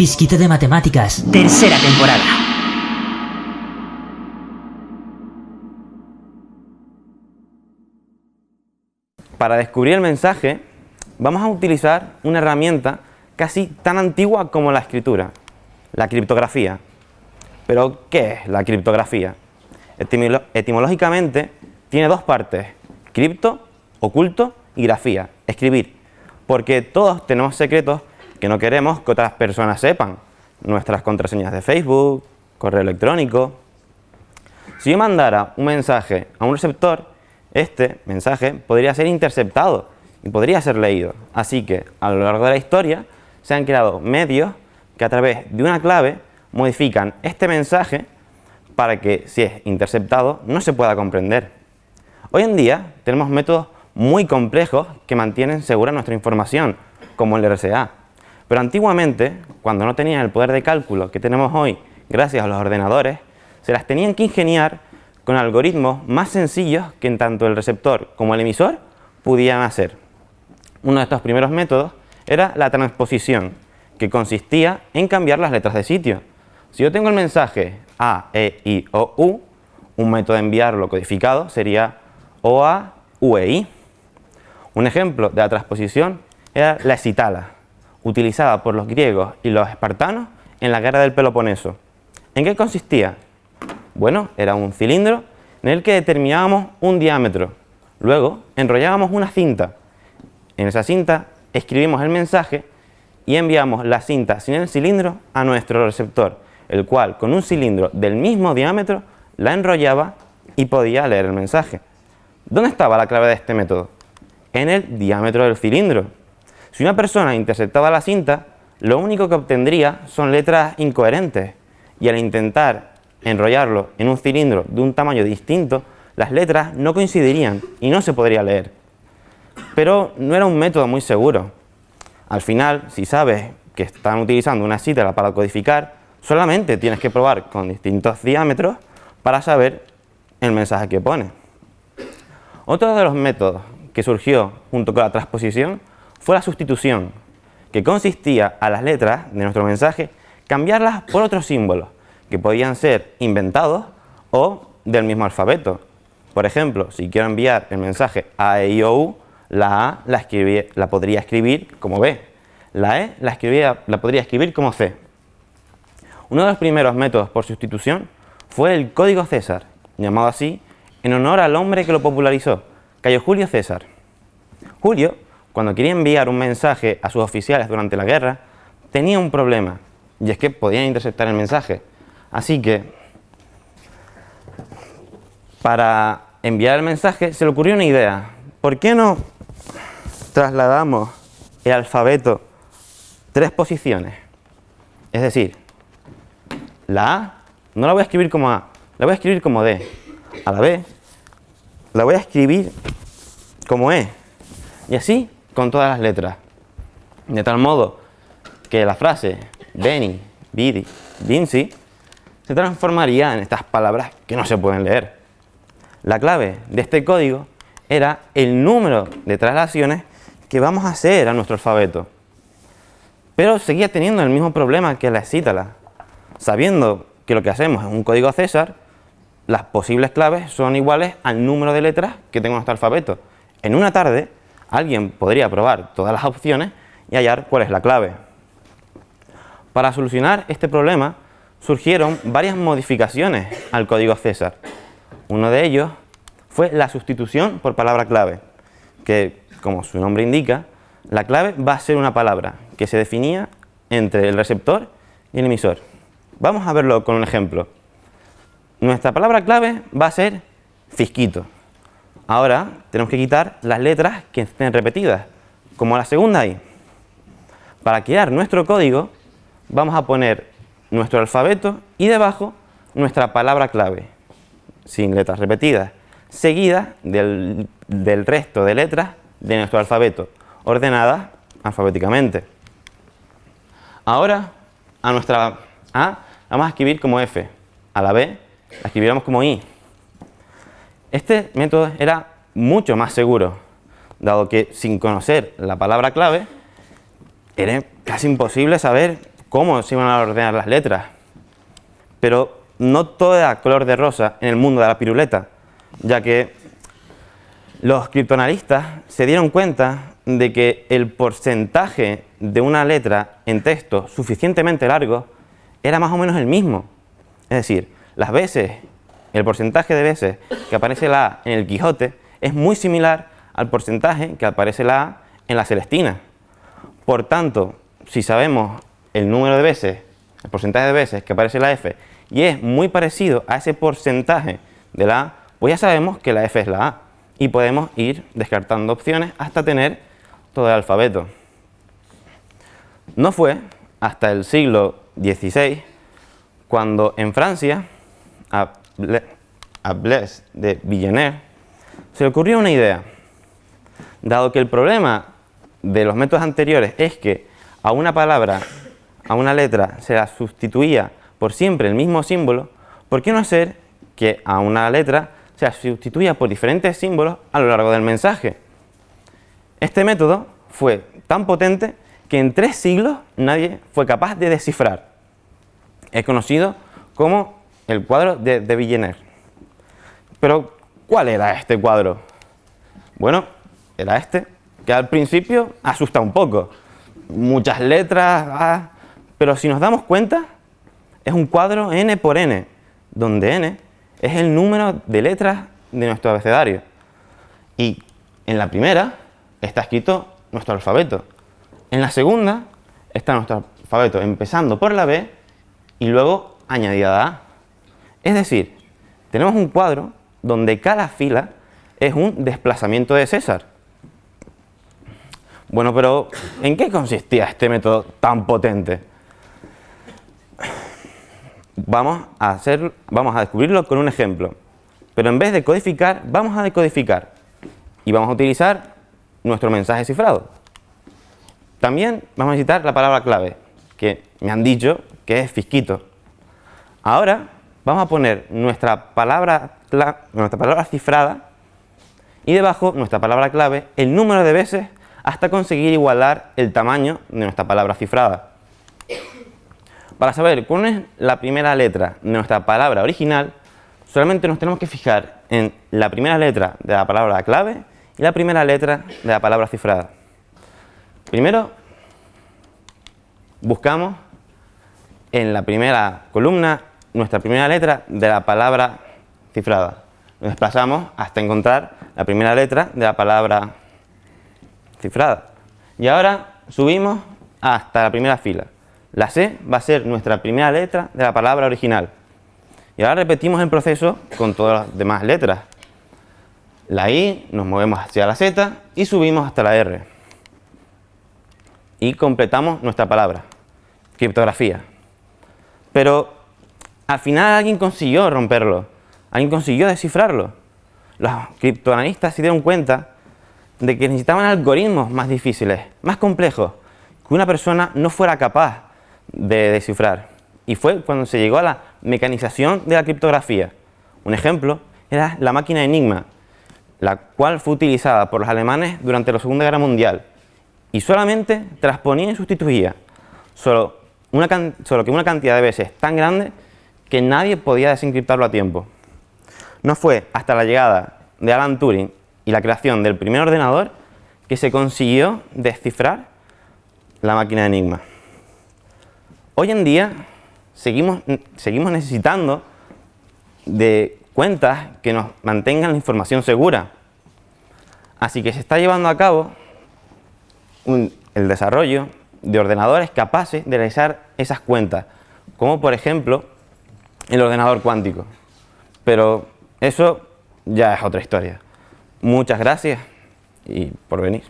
Fisquito de Matemáticas. Tercera temporada. Para descubrir el mensaje, vamos a utilizar una herramienta casi tan antigua como la escritura, la criptografía. Pero, ¿qué es la criptografía? etimológicamente, tiene dos partes, cripto, oculto y grafía, escribir, porque todos tenemos secretos que no queremos que otras personas sepan, nuestras contraseñas de Facebook, correo electrónico. Si yo mandara un mensaje a un receptor, este mensaje podría ser interceptado y podría ser leído. Así que a lo largo de la historia se han creado medios que a través de una clave modifican este mensaje para que si es interceptado no se pueda comprender. Hoy en día tenemos métodos muy complejos que mantienen segura nuestra información, como el RSA. Pero antiguamente, cuando no tenían el poder de cálculo que tenemos hoy gracias a los ordenadores, se las tenían que ingeniar con algoritmos más sencillos que en tanto el receptor como el emisor pudieran hacer. Uno de estos primeros métodos era la transposición, que consistía en cambiar las letras de sitio. Si yo tengo el mensaje A, E, I, O, U, un método de enviarlo codificado sería O, A, U, E, I. Un ejemplo de la transposición era la escitala, utilizada por los griegos y los espartanos en la guerra del Peloponeso. ¿En qué consistía? Bueno, era un cilindro en el que determinábamos un diámetro. Luego enrollábamos una cinta. En esa cinta escribimos el mensaje y enviamos la cinta sin el cilindro a nuestro receptor, el cual con un cilindro del mismo diámetro la enrollaba y podía leer el mensaje. ¿Dónde estaba la clave de este método? En el diámetro del cilindro. Si una persona interceptaba la cinta, lo único que obtendría son letras incoherentes y al intentar enrollarlo en un cilindro de un tamaño distinto, las letras no coincidirían y no se podría leer. Pero no era un método muy seguro. Al final, si sabes que están utilizando una cítara para codificar, solamente tienes que probar con distintos diámetros para saber el mensaje que pone. Otro de los métodos que surgió junto con la transposición fue la sustitución, que consistía a las letras de nuestro mensaje cambiarlas por otros símbolos, que podían ser inventados o del mismo alfabeto. Por ejemplo, si quiero enviar el mensaje A, E, O, U, la A la, la podría escribir como B, la E la, la podría escribir como C. Uno de los primeros métodos por sustitución fue el código César, llamado así en honor al hombre que lo popularizó, Cayo Julio César. Julio, cuando quería enviar un mensaje a sus oficiales durante la guerra, tenía un problema, y es que podían interceptar el mensaje. Así que, para enviar el mensaje, se le ocurrió una idea. ¿Por qué no trasladamos el alfabeto tres posiciones? Es decir, la A no la voy a escribir como A, la voy a escribir como D. A la B la voy a escribir como E. Y así con todas las letras. De tal modo que la frase Beni, Bidi, Vinci se transformaría en estas palabras que no se pueden leer. La clave de este código era el número de traslaciones que vamos a hacer a nuestro alfabeto. Pero seguía teniendo el mismo problema que la cítala. Sabiendo que lo que hacemos es un código César, las posibles claves son iguales al número de letras que tengo en nuestro alfabeto. En una tarde, alguien podría probar todas las opciones y hallar cuál es la clave. Para solucionar este problema, surgieron varias modificaciones al código César. Uno de ellos fue la sustitución por palabra clave, que, como su nombre indica, la clave va a ser una palabra que se definía entre el receptor y el emisor. Vamos a verlo con un ejemplo. Nuestra palabra clave va a ser fisquito. Ahora tenemos que quitar las letras que estén repetidas, como la segunda ahí. Para crear nuestro código, vamos a poner nuestro alfabeto y debajo nuestra palabra clave, sin letras repetidas, seguida del, resto de letras de nuestro alfabeto, ordenadas alfabéticamente. Ahora, a nuestra A vamos a escribir como F, a la B la escribiéramos como I. Este método era mucho más seguro, dado que sin conocer la palabra clave, era casi imposible saber cómo se iban a ordenar las letras. Pero no todo era color de rosa en el mundo de la piruleta, ya que los criptoanalistas se dieron cuenta de que el porcentaje de una letra en texto suficientemente largo era más o menos el mismo. Es decir, las veces, el porcentaje de veces que aparece la A en el Quijote es muy similar al porcentaje que aparece la A en la Celestina. Por tanto, si sabemos el número de veces, el porcentaje de veces que aparece la F y es muy parecido a ese porcentaje de la A, pues ya sabemos que la F es la A y podemos ir descartando opciones hasta tener todo el alfabeto. No fue hasta el siglo XVI cuando en Francia a Blaise de Villeneuve se le ocurrió una idea. Dado que el problema de los métodos anteriores es que a una palabra, a una letra, se la sustituía por siempre el mismo símbolo, ¿por qué no hacer que a una letra se la sustituya por diferentes símbolos a lo largo del mensaje? Este método fue tan potente que en tres siglos nadie fue capaz de descifrar. Es conocido como el cuadro de, Villeneuve. Pero, ¿cuál era este cuadro? Bueno, era este, que al principio asusta un poco. Muchas letras, ah, pero si nos damos cuenta, es un cuadro n por n, donde n es el número de letras de nuestro abecedario. Y en la primera está escrito nuestro alfabeto. En la segunda está nuestro alfabeto empezando por la B y luego añadida la A. Es decir, tenemos un cuadro donde cada fila es un desplazamiento de César. Bueno, pero ¿en qué consistía este método tan potente? Vamos a, hacer, vamos a descubrirlo con un ejemplo. Pero en vez de codificar, vamos a decodificar. Y vamos a utilizar nuestro mensaje cifrado. También vamos a necesitar la palabra clave, que me han dicho que es fisquito. Ahora vamos a poner nuestra palabra, nuestra palabra cifrada y debajo nuestra palabra clave el número de veces hasta conseguir igualar el tamaño de nuestra palabra cifrada. Para saber cuál es la primera letra de nuestra palabra original, solamente nos tenemos que fijar en la primera letra de la palabra clave y la primera letra de la palabra cifrada. Primero, buscamos en la primera columna nuestra primera letra de la palabra cifrada. Nos desplazamos hasta encontrar la primera letra de la palabra cifrada. Y ahora subimos hasta la primera fila. La C va a ser nuestra primera letra de la palabra original. Y ahora repetimos el proceso con todas las demás letras la I, nos movemos hacia la Z y subimos hasta la R. Y completamos nuestra palabra, criptografía. Pero al final alguien consiguió romperlo, alguien consiguió descifrarlo. Los criptoanalistas se dieron cuenta de que necesitaban algoritmos más difíciles, más complejos, que una persona no fuera capaz de descifrar. Y fue cuando se llegó a la mecanización de la criptografía. Un ejemplo era la máquina Enigma, la cual fue utilizada por los alemanes durante la Segunda Guerra Mundial y solamente transponía y sustituía, solo, una solo que una cantidad de veces tan grande que nadie podía desencriptarlo a tiempo. No fue hasta la llegada de Alan Turing y la creación del primer ordenador que se consiguió descifrar la máquina de Enigma. Hoy en día seguimos, seguimos necesitando de cuentas que nos mantengan la información segura. Así que se está llevando a cabo el desarrollo de ordenadores capaces de realizar esas cuentas, como por ejemplo el ordenador cuántico. Pero eso ya es otra historia. Muchas gracias y por venir.